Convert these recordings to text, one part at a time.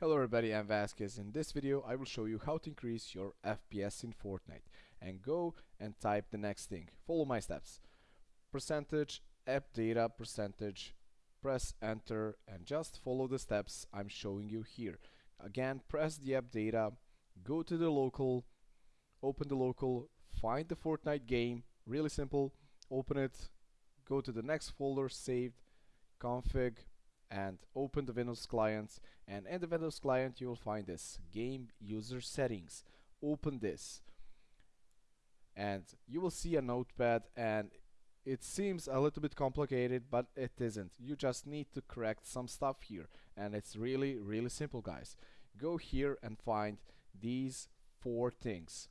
Hello everybody, I'm Vasquez. In this video, I will show you how to increase your FPS in Fortnite. And go and type the next thing. Follow my steps. Percentage, app data, percentage, press enter and just follow the steps I'm showing you here. Again, press the app data, go to the local, open the local, find the Fortnite game, really simple, open it, go to the next folder, saved, config, and open the Windows client and in the Windows client you will find this game user settings. Open this and you will see a notepad and it seems a little bit complicated but it isn't. You just need to correct some stuff here and it's really really simple guys. Go here and find these four things.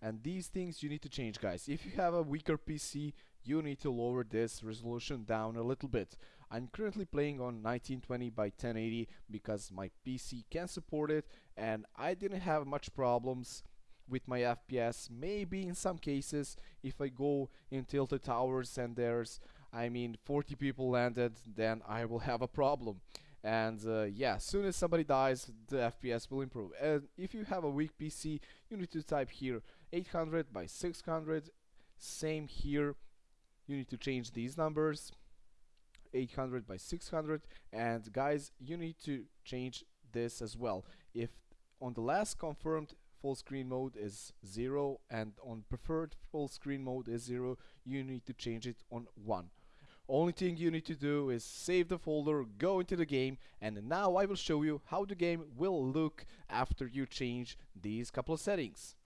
And these things you need to change guys. If you have a weaker PC you need to lower this resolution down a little bit. I'm currently playing on 1920 by 1080 because my PC can support it and I didn't have much problems with my FPS maybe in some cases if I go in tilted towers and there's I mean 40 people landed then I will have a problem. And uh, yeah as soon as somebody dies the FPS will improve. And if you have a weak PC you need to type here 800 by 600 same here you need to change these numbers 800 by 600 and guys you need to change this as well. If on the last confirmed full screen mode is 0 and on preferred full screen mode is 0 you need to change it on 1 only thing you need to do is save the folder, go into the game, and now I will show you how the game will look after you change these couple of settings.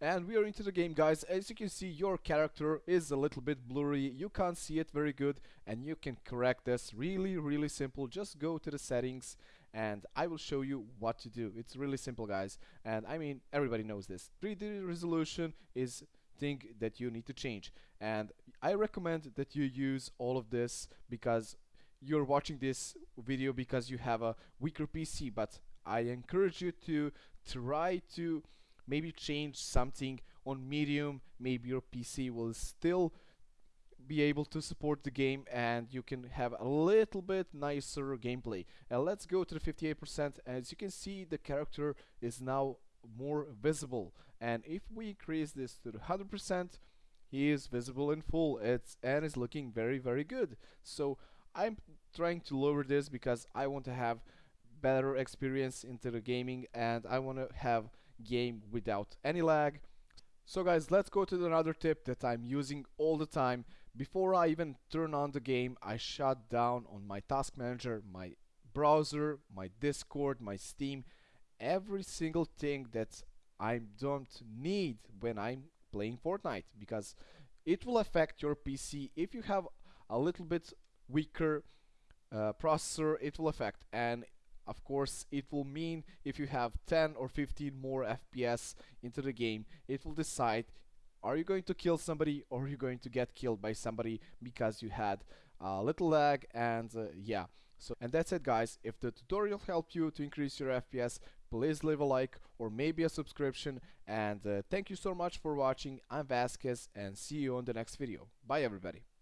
And we are into the game guys, as you can see your character is a little bit blurry, you can't see it very good and you can correct this really really simple, just go to the settings and I will show you what to do. It's really simple guys. And I mean everybody knows this. 3D resolution is thing that you need to change. And I recommend that you use all of this because you're watching this video because you have a weaker PC but I encourage you to try to maybe change something on medium maybe your PC will still be able to support the game and you can have a little bit nicer gameplay. And let's go to the 58% as you can see the character is now more visible. And if we increase this to 100% he is visible in full. It's and is looking very very good. So I'm trying to lower this because I want to have better experience into the gaming and I want to have game without any lag. So guys let's go to another tip that I'm using all the time. Before I even turn on the game I shut down on my task manager my browser my discord my steam. Every single thing that I don't need when I'm playing Fortnite because it will affect your PC if you have a little bit weaker uh, processor it will affect. And of course it will mean if you have 10 or 15 more FPS into the game it will decide are you going to kill somebody or are you going to get killed by somebody because you had a little lag and uh, yeah. So and that's it guys. If the tutorial helped you to increase your FPS please leave a like or maybe a subscription. And uh, thank you so much for watching. I'm Vasquez and see you on the next video. Bye everybody